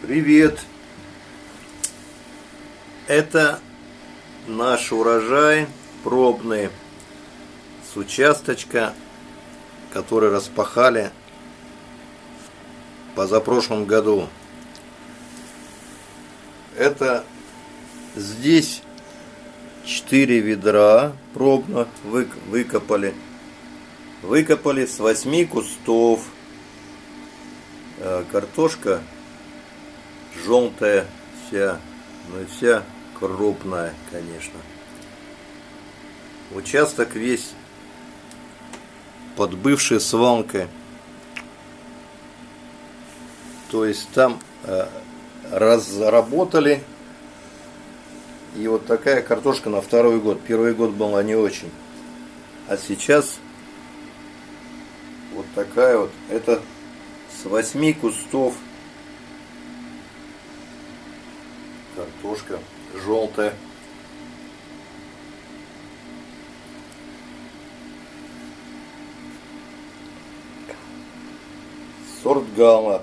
Привет! Это наш урожай пробный с участочка, который распахали позапрошлом году. Это здесь 4 ведра пробно выкопали. Выкопали с 8 кустов. Э, картошка желтая вся, ну и вся крупная, конечно. Участок весь под бывшей свалкой. То есть там э, разработали и вот такая картошка на второй год. Первый год была не очень. А сейчас вот такая вот. Это с восьми кустов картошка желтая. Сорт гамма.